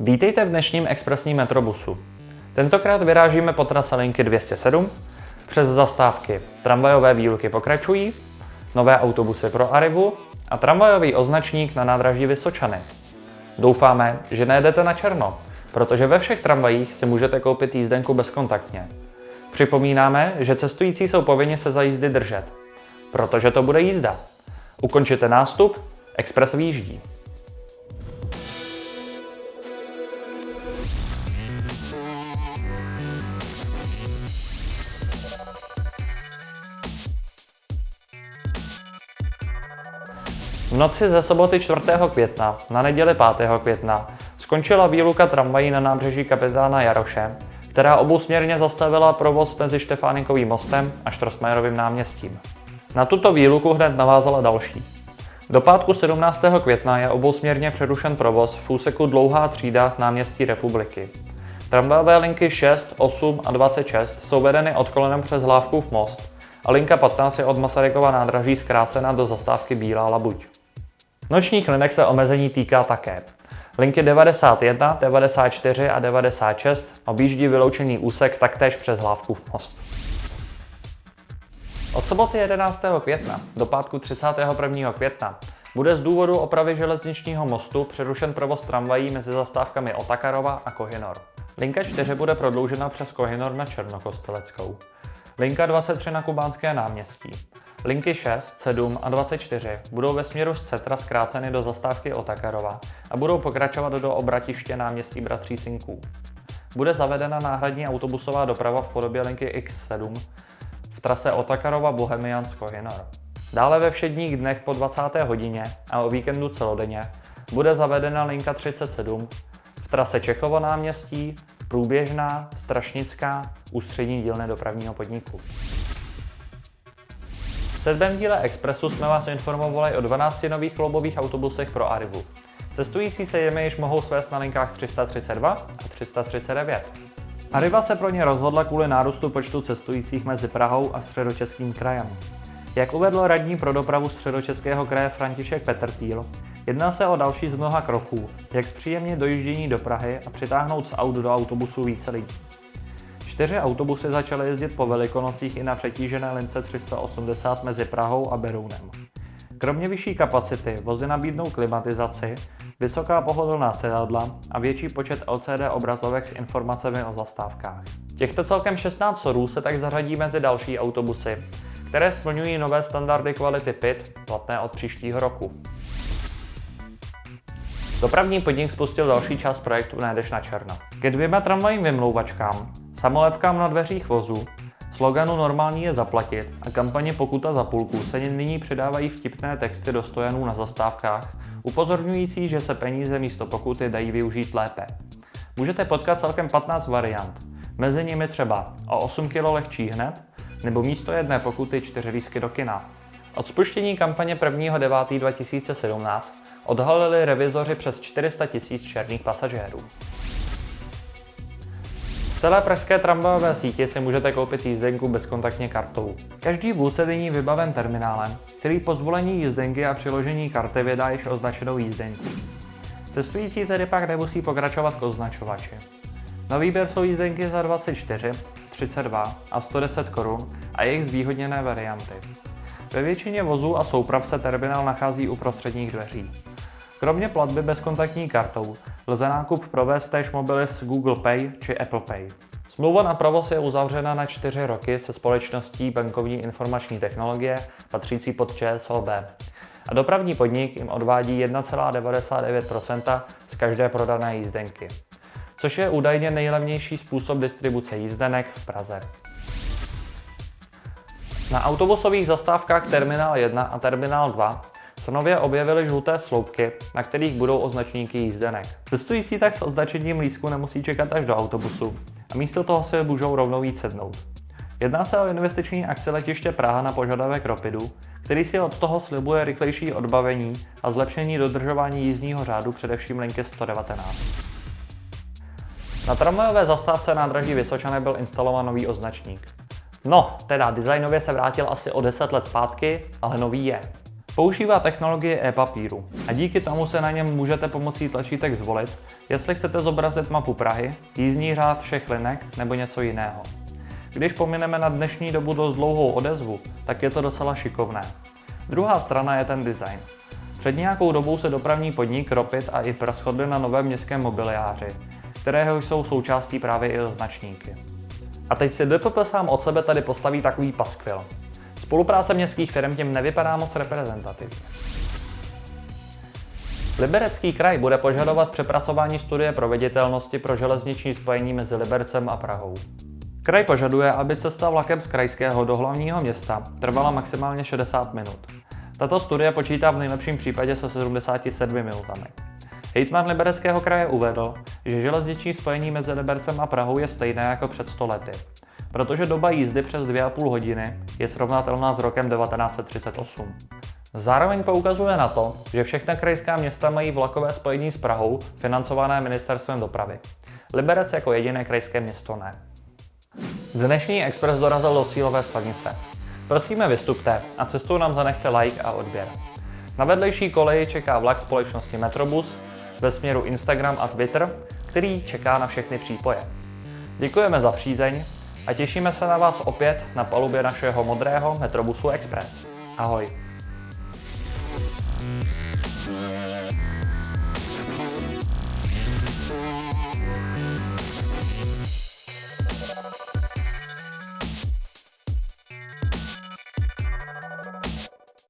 Vítejte v dnešním expresním metrobusu. Tentokrát vyrážíme po trase linky 207, přes zastávky tramvajové výluky pokračují, nové autobusy pro Arivu a tramvajový označník na nádraží Vysočany. Doufáme, že nejedete na černo, protože ve všech tramvajích si můžete koupit jízdenku bezkontaktně. Připomínáme, že cestující jsou povinni se za jízdy držet, protože to bude jízda. Ukončite nástup, Express výjíždí. V noci ze soboty 4. května na neděli 5. května skončila výluka tramvají na nábřeží kapitána Jaroše, která obousměrně zastavila provoz mezi Štefánikovým mostem a Štrosmajerovým náměstím. Na tuto výluku hned navázala další. Do pátku 17. května je obousměrně přerušen provoz v úseku Dlouhá třída náměstí republiky. Tramvajové linky 6, 8 a 26 jsou vedeny odkolenem přes Hlávkův most a linka 15 je od Masarykova nádraží zkrácena do zastávky Bílá labuť. Nočních linek se omezení týká také. Linky 91, 94 a 96 objíždí vyloučený úsek taktéž přes Hlávkův most. Od soboty 11. května do pátku 31. května bude z důvodu opravy železničního mostu přerušen provoz tramvají mezi zastávkami Otakarova a Kohinor. Linka 4 bude prodloužena přes Kohinor na Černokosteleckou. Linka 23 na Kubánské náměstí. Linky 6, 7 a 24 budou ve směru z Cetra zkráceny do zastávky Otakarova a budou pokračovat do obratiště náměstí Bratří Sinků. Bude zavedena náhradní autobusová doprava v podobě linky X7 v trase Otakarova Bohemiansko Hinor. Dále ve všedních dnech po 20. hodině a o víkendu celodenně bude zavedena linka 37 v trase Čechovo náměstí, průběžná, strašnická, ústřední dílny dopravního podniku. Sedmém díle Expressu jsme vás informovali o 12 nových kloubových autobusech pro Arivu. Cestující se jimi již mohou svést na linkách 332 a 339. Arriva se pro ně rozhodla kvůli nárůstu počtu cestujících mezi Prahou a středočeským krajem. Jak uvedl radní pro dopravu středočeského kraje František Petrtýl, jedná se o další z mnoha kroků, jak zpříjemnit dojíždění do Prahy a přitáhnout z aut do autobusu více lidí. Čtyři autobusy začaly jezdit po Velikonocích i na přetížené lince 380 mezi Prahou a Berounem. Kromě vyšší kapacity vozy nabídnou klimatizaci, vysoká pohodlná sedadla a větší počet LCD obrazovek s informacemi o zastávkách. Těchto celkem 16 sorů se tak zařadí mezi další autobusy, které splňují nové standardy kvality PIT platné od příštího roku. Dopravní podnik spustil další část projektu Nejdeš na černo. Ke dvěma tramvajím vymlouvačkám, samolepkám na dveřích vozu, sloganu Normální je zaplatit a kampaně Pokuta za půlku se nyní přidávají vtipné texty do stojanů na zastávkách, upozorňující, že se peníze místo pokuty dají využít lépe. Můžete potkat celkem 15 variant, mezi nimi třeba o 8 kg lehčí hned, nebo místo jedné pokuty 4 lísky do kina. Od spuštění kampaně 1.9.2017 odhalili revizoři přes 400 tisíc černých pasažérů. Celé pražské tramvajové síti si můžete koupit jízdenku bezkontaktně kartou. Každý vůz je nyní vybaven terminálem, který po zvolení jízdenky a přiložení karty vydá již označenou jízdenku. Cestující tedy pak nemusí pokračovat k označovači. Na výběr jsou jízdenky za 24, 32 a 110 korun a jejich zvýhodněné varianty. Ve většině vozů a souprav se terminál nachází u prostředních dveří. Kromě platby bezkontaktní kartou lze nákup provést též mobily s Google Pay či Apple Pay. Smlouva na provoz je uzavřena na 4 roky se společností bankovní informační technologie patřící pod ČSOB. A dopravní podnik jim odvádí 1,99% z každé prodané jízdenky, což je údajně nejlevnější způsob distribuce jízdenek v Praze. Na autobusových zastávkách Terminál 1 a Terminál 2 se nově objevily žluté sloupky, na kterých budou označníky jízdenek. Cestující tak s označením lístku nemusí čekat až do autobusu a místo toho si můžou rovnou víc sednout. Jedná se o investiční akci letiště Praha na požadavek Ropidu, který si od toho slibuje rychlejší odbavení a zlepšení dodržování jízdního řádu především linky 119. Na tramvajové zastávce nádraží Vysočany byl instalován nový označník. No, teda designově se vrátil asi o 10 let zpátky, ale nový je. Používá technologie e-papíru a díky tomu se na něm můžete pomocí tlačítek zvolit, jestli chcete zobrazit mapu Prahy, jízdní řád všech linek nebo něco jiného. Když pomineme na dnešní dobu dost dlouhou odezvu, tak je to docela šikovné. Druhá strana je ten design. Před nějakou dobou se dopravní podnik Ropit a IPR shodli na novém městském mobiliáři, kterého jsou součástí právě i označníky. A teď si DPP sám od sebe tady postaví takový paskvil. Spolupráce městských firm tím nevypadá moc reprezentativně. Liberecký kraj bude požadovat přepracování studie proveditelnosti pro železniční spojení mezi Libercem a Prahou. Kraj požaduje, aby cesta vlakem z krajského do hlavního města trvala maximálně 60 minut. Tato studie počítá v nejlepším případě se 77 minutami. Hejtman Libereckého kraje uvedl, že železniční spojení mezi Libercem a Prahou je stejné jako před 100 lety, protože doba jízdy přes 2,5 hodiny je srovnatelná s rokem 1938. Zároveň poukazuje na to, že všechna krajská města mají vlakové spojení s Prahou financované ministerstvem dopravy. Liberec jako jediné krajské město ne. Dnešní Express dorazil do cílové stanice. Prosíme vystupte a cestou nám zanechte like a odběr. Na vedlejší koleji čeká vlak společnosti Metrobus ve směru Instagram a Twitter, který čeká na všechny přípoje. Děkujeme za přízeň a těšíme se na vás opět na palubě našeho modrého Metrobusu Express. Ahoj!